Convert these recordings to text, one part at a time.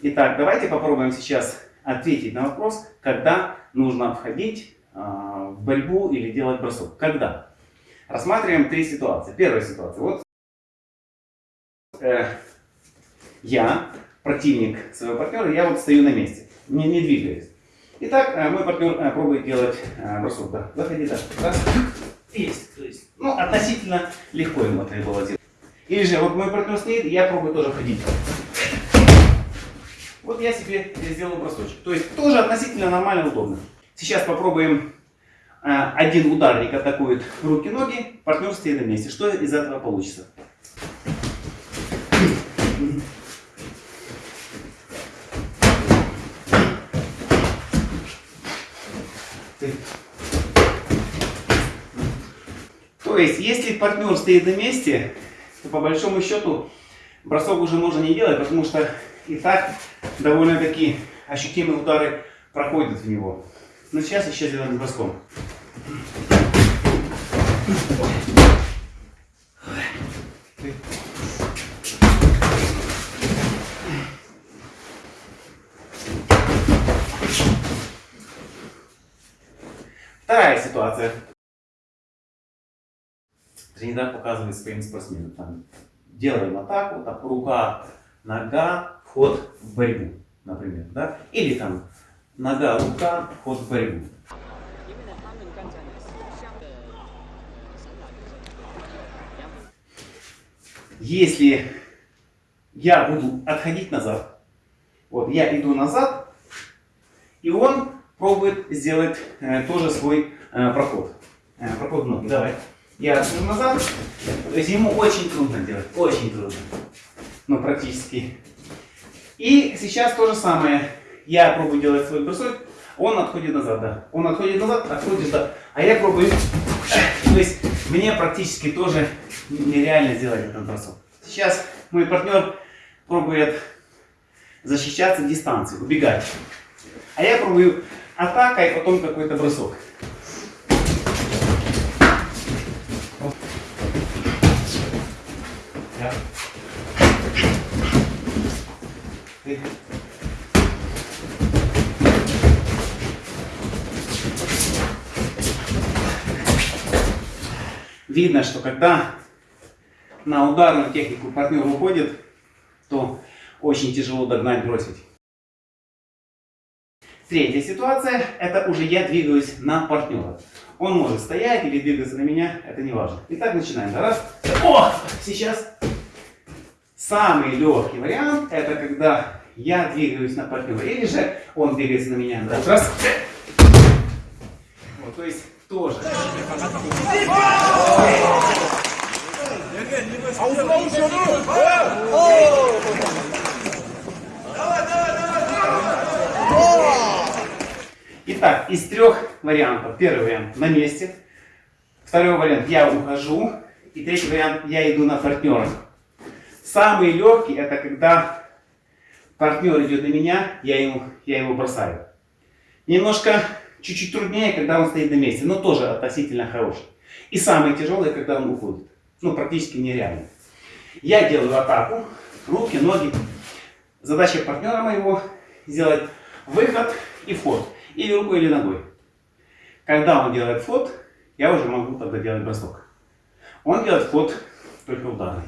Итак, давайте попробуем сейчас ответить на вопрос, когда нужно входить э, в борьбу или делать бросок. Когда? Рассматриваем три ситуации. Первая ситуация. Вот э, я, противник своего партнера, я вот стою на месте, не, не двигаюсь. Итак, э, мой партнер э, пробует делать э, бросок. Да. Заходи, да. Раз. Есть. То есть, ну, относительно легко ему это было сделать. Или же, вот мой партнер стоит, я пробую тоже ходить. Вот я себе сделал бросочек. То есть тоже относительно нормально, удобно. Сейчас попробуем. Э, один ударник атакует руки-ноги, партнер стоит на месте. Что из этого получится? То есть, если партнер стоит на месте, то по большому счету бросок уже можно не делать, потому что и так довольно-таки ощутимые удары проходят в него. Но сейчас еще сделаем броском. Вторая ситуация. Тренер показывает своим спортсменам. Там, делаем атаку, так, рука, нога, вход в борьбу, например. Да? Или там нога, рука, вход в борьбу. Если я буду отходить назад, вот я иду назад, и он пробует сделать э, тоже свой э, проход. Э, проход ноги. Давай. Я отхожу назад. То есть ему очень трудно делать. Очень трудно. Ну, практически и сейчас то же самое. Я пробую делать свой бросок, он отходит назад, да. Он отходит назад, отходит, да. А я пробую... То есть мне практически тоже нереально сделать этот бросок. Сейчас мой партнер пробует защищаться дистанцией, убегать. А я пробую атакой, потом какой-то бросок. Видно, что когда на ударную технику партнер уходит, то очень тяжело догнать, бросить. Третья ситуация, это уже я двигаюсь на партнера. Он может стоять или двигаться на меня, это не важно. Итак, начинаем. Раз. О! Сейчас самый легкий вариант, это когда я двигаюсь на партнера, или же он двигается на меня. Да. Раз. Вот, то есть тоже. Итак, из трех вариантов. Первый вариант на месте. Второй вариант я ухожу. И третий вариант я иду на партнера. Самый легкий это когда партнер идет на меня, я, ему, я его бросаю. Немножко чуть-чуть труднее, когда он стоит на месте, но тоже относительно хороший. И самое тяжелое, когда он уходит. Ну, практически нереально. Я делаю атаку, руки, ноги. Задача партнера моего сделать выход и вход. Или рукой, или ногой. Когда он делает вход, я уже могу тогда делать бросок. Он делает вход только ударный.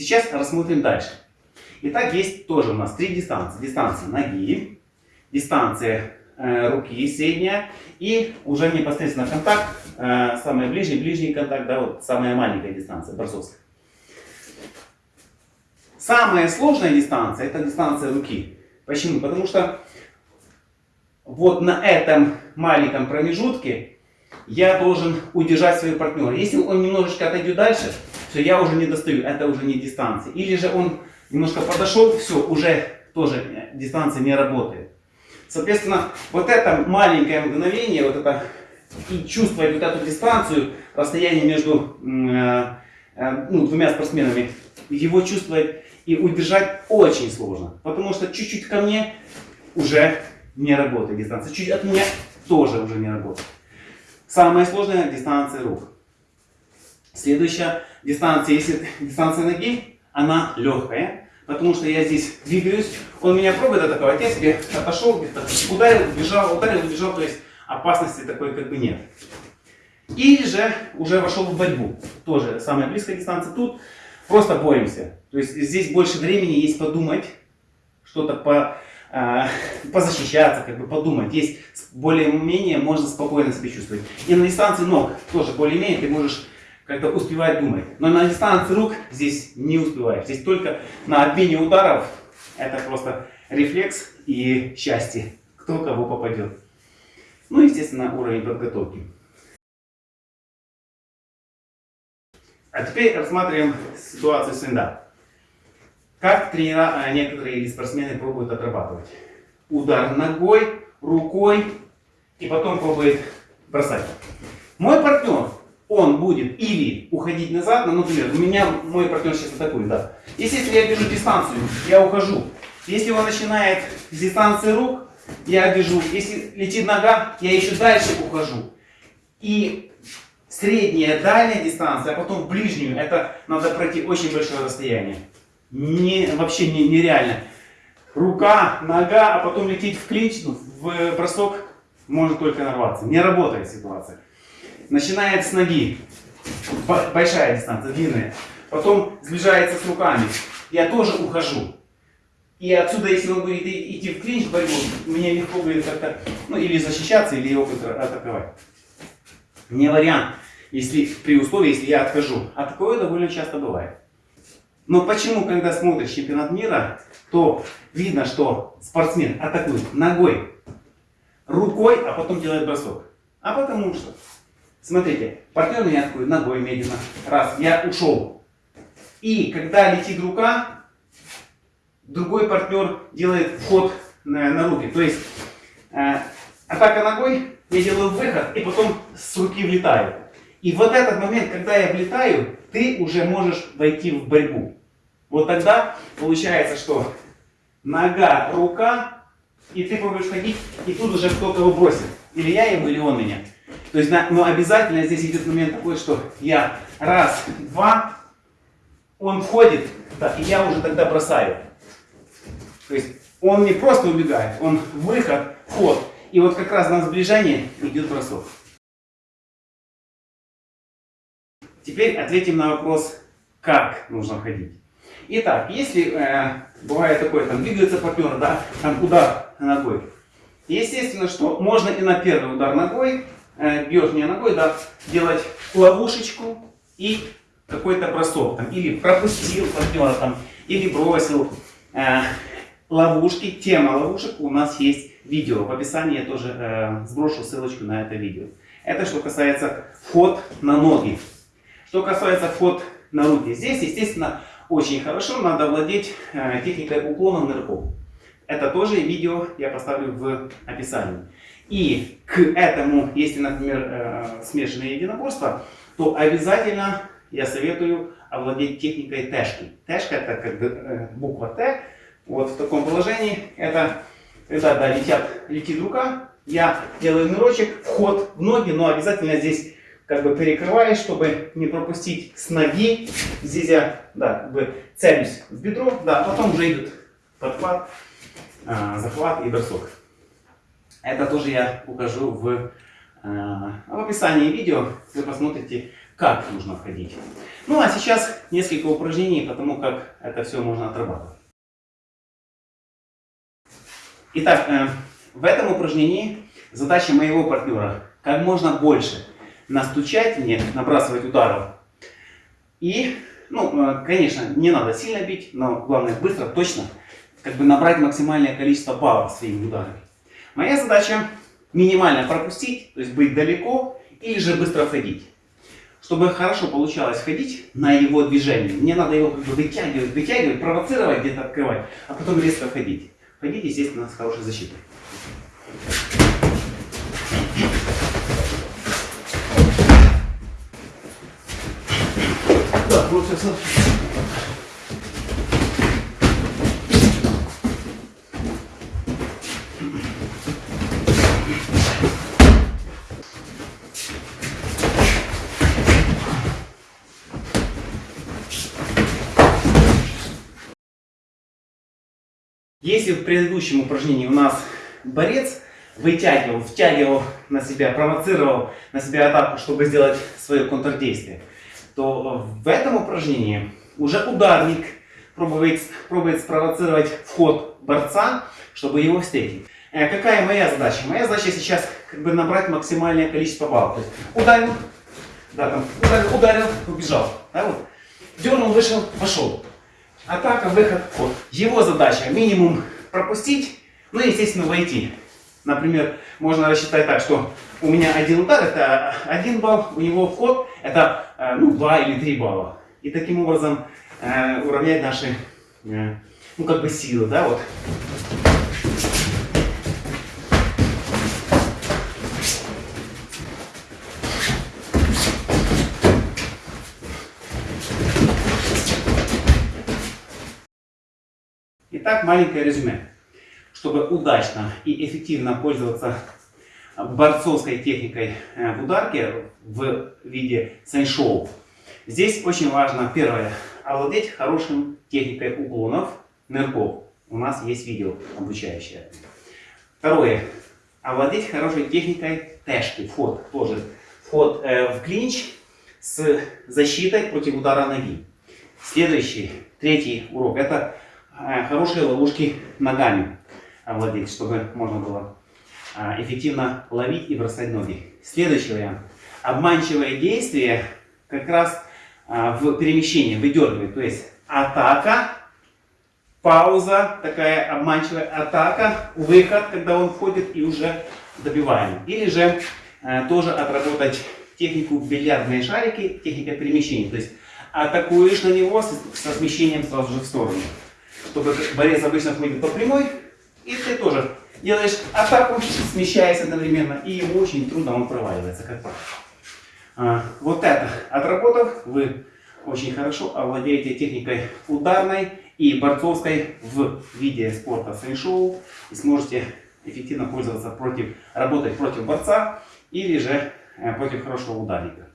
Сейчас рассмотрим дальше. Итак, есть тоже у нас три дистанции. Дистанция ноги, дистанция э, руки средняя и уже непосредственно контакт, э, самый ближний, ближний контакт, да, вот самая маленькая дистанция, борцовская. Самая сложная дистанция это дистанция руки. Почему? Потому что вот на этом маленьком промежутке я должен удержать своего партнера. Если он немножечко отойдет дальше, все, я уже не достаю, это уже не дистанция. Или же он немножко подошел, все, уже тоже дистанция не работает. Соответственно, вот это маленькое мгновение, вот это и чувствовать вот эту дистанцию, расстояние между э, э, ну, двумя спортсменами, его чувствовать и удержать очень сложно. Потому что чуть-чуть ко мне уже не работает дистанция, чуть от меня тоже уже не работает. Самая сложная дистанция рук. Следующая дистанция, если дистанция ноги, она легкая, потому что я здесь двигаюсь, он меня пробует атаковать, я отошел, где-то ударил, убежал, ударил, убежал, то есть опасности такой как бы нет. Или же уже вошел в борьбу, тоже самая близкая дистанция тут, просто боремся. То есть здесь больше времени есть подумать, что-то по, э, позащищаться, как бы подумать. Есть более-менее можно спокойно себя чувствовать. И на дистанции ног тоже более-менее ты можешь как-то успевать думать. Но на дистанции рук здесь не успеваешь. Здесь только на обмене ударов это просто рефлекс и счастье. Кто кого попадет. Ну, естественно, уровень подготовки. А теперь рассматриваем ситуацию стендап. Как тренера, а некоторые или спортсмены пробуют отрабатывать. Удар ногой, рукой и потом пробует бросать. Мой партнер, он будет или уходить назад, ну, например, у меня мой партнер сейчас атакует, да. Если я держу дистанцию, я ухожу. Если он начинает с дистанции рук, я бежу. Если летит нога, я еще дальше ухожу. И средняя, дальняя дистанция, а потом ближнюю, это надо пройти очень большое расстояние. Не, вообще не, нереально. Рука, нога, а потом лететь в клинч, ну, в бросок, можно только нарваться. Не работает ситуация. Начинает с ноги. Большая дистанция, длинная. Потом сближается с руками. Я тоже ухожу. И отсюда, если он будет идти в клинч борьбу, мне легко будет как-то, ну, или защищаться, или его атаковать. Не вариант, если, при условии, если я откажу. А такое довольно часто бывает. Но почему, когда смотришь чемпионат мира, то видно, что спортсмен атакует ногой, рукой, а потом делает бросок. А потому что, смотрите, партнер меня атакует ногой медленно. Раз, я ушел. И когда летит рука, другой партнер делает вход на, на руки. То есть э, атака ногой, я делаю выход и потом с руки влетаю. И вот этот момент, когда я влетаю, ты уже можешь войти в борьбу. Вот тогда получается, что нога, рука, и ты пробуешь ходить, и тут уже кто-то его бросит. Или я его, или он меня. То есть, но обязательно здесь идет момент такой, что я раз, два, он входит, да, и я уже тогда бросаю. То есть он не просто убегает, он выход, вход. И вот как раз на сближение идет бросок. Теперь ответим на вопрос, как нужно ходить. Итак, если э, бывает такое, там двигается партнер, да, там удар ногой. Естественно, что можно и на первый удар ногой, бьешь не ногой, да, делать ловушечку и какой-то бросок. Там, или пропустил партнера, там, или бросил. Э, ловушки, тема ловушек у нас есть видео. В описании я тоже э, сброшу ссылочку на это видео. Это что касается вход на ноги. Что касается вход на руки. Здесь, естественно, очень хорошо надо владеть э, техникой уклона нырков. Это тоже видео я поставлю в описании. И к этому, если, например, э, смешанное единоборство, то обязательно я советую овладеть техникой тэшки. Тэшка это как э, буква Т, вот в таком положении. Это когда да, летят, летит рука, я делаю нырочек, вход в ноги, но обязательно здесь как бы перекрываешь, чтобы не пропустить с ноги. Здесь я да, как бы целюсь в бедро, да, потом уже идет подхват, э, захват и бросок. Это тоже я укажу в, э, в описании видео, вы посмотрите, как нужно входить. Ну а сейчас несколько упражнений по тому, как это все можно отрабатывать. Итак, э, в этом упражнении задача моего партнера как можно больше настучать мне, набрасывать ударов. И, ну, э, конечно, не надо сильно бить, но главное быстро, точно, как бы набрать максимальное количество баллов своими ударами. Моя задача минимально пропустить, то есть быть далеко, или же быстро ходить. Чтобы хорошо получалось ходить на его движение, мне надо его как бы вытягивать, вытягивать, провоцировать, где-то открывать, а потом резко ходить. Ходить, естественно, с хорошей защитой. Да, просто сейчас Если в предыдущем упражнении у нас борец вытягивал, втягивал на себя, провоцировал на себя атаку, чтобы сделать свое контрдействие, то в этом упражнении уже ударник пробует, пробует спровоцировать вход борца, чтобы его встретить. Э, какая моя задача? Моя задача сейчас как бы набрать максимальное количество баллов. То есть ударил, да, там, ударил, ударил, убежал. Да, вот. Дернул, вышел, пошел. Атака, выход, ход. Его задача минимум пропустить, ну и, естественно, войти. Например, можно рассчитать так, что у меня один удар это один балл, у него вход это э, ну, 2 или 3 балла. И таким образом э, уравнять наши э, ну, как бы силы. Да, вот. Итак, маленькое резюме. Чтобы удачно и эффективно пользоваться борцовской техникой э, в ударке в виде сейн-шоу, здесь очень важно, первое, овладеть хорошим техникой уклонов, нырков. У нас есть видео обучающее. Второе, овладеть хорошей техникой тэшки, вход тоже. Вход э, в клинч с защитой против удара ноги. Следующий, третий урок, это хорошие ловушки ногами овладеть, чтобы можно было э, эффективно ловить и бросать ноги. Следующий вариант. Обманчивое действие как раз э, в перемещении выдергивает. То есть атака, пауза, такая обманчивая атака, выход, когда он входит и уже добиваем. Или же тоже отработать технику бильярдные шарики, техника перемещения. То есть атакуешь на него со смещением сразу же в сторону чтобы борец обычно ходит по прямой, и ты тоже делаешь атаку, смещаясь одновременно, и ему очень трудно, он проваливается, как правило. А, вот это отработав, вы очень хорошо овладеете техникой ударной и борцовской в виде спорта фэншоу и сможете эффективно пользоваться против, работать против борца или же э, против хорошего ударника.